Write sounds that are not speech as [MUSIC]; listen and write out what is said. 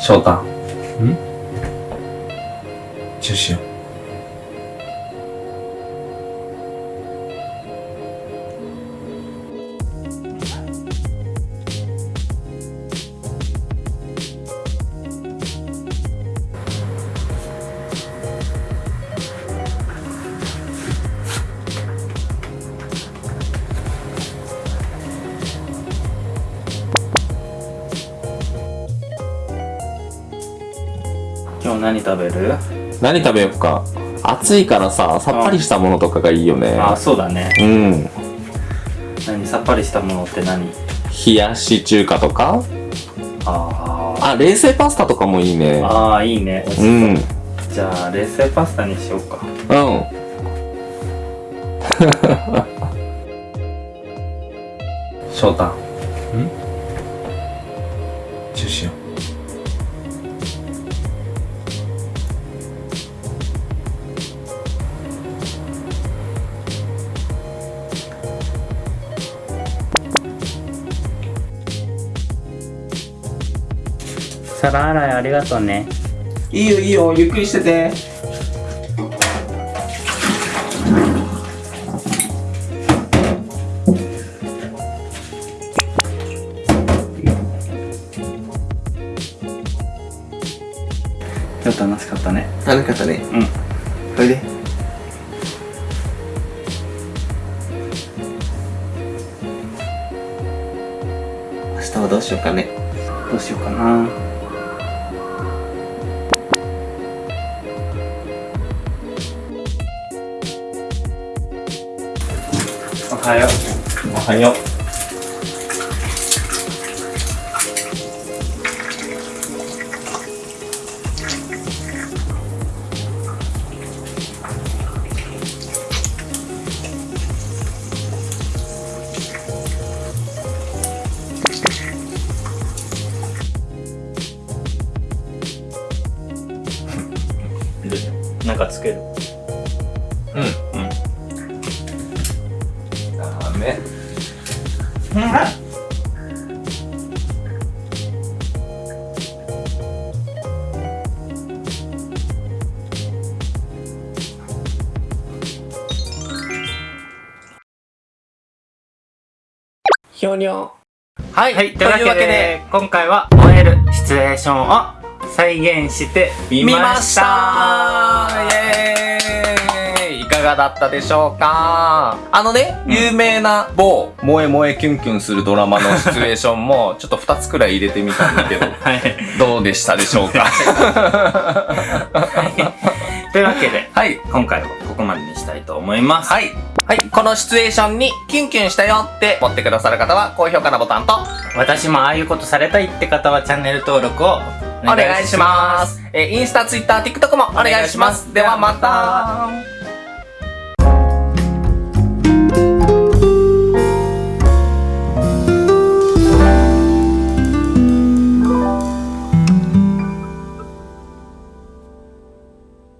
翔太。ん？チューしよう。今日何食べる？何食べよっか。暑いからささっぱりしたものとかがいいよね。あ、そうだね。うん。何？さっぱりしたものって何？冷やし中華とか？ああ冷製パスタとかもいいね。あ。ああ、いいね。う。ん。じゃあ、冷製パスタにしようか。うん。翔太。皿洗いありがとうね。いいよいいよゆっくりしてて今日楽しかったね。楽しかったねうん。おいで明日はどうしようかねどうしようかな。はよう。おはようなんかつける。うんうんダメひょにょはい、はい、というわけで、今回は燃えるシチュエーションを再現してみ見ままししたた。イエーイがだったでしょうか？あのね、有名な某萌え萌えキュンキュンするドラマのシチュエーションもちょっと2つくらい入れてみたんだけど [LAUGHS] はい。どうでしたでしょうか？というわけで、はい。今回はここまでにしたいと思います。はい。はい。このシチュエーションにキュンキュンしたよって思ってくださる方は高評価のボタンと。私もああいうことされたいって方はチャンネル登録をお願いします。えーインスタ、ツイッター、TikTok もお願いします。ではまた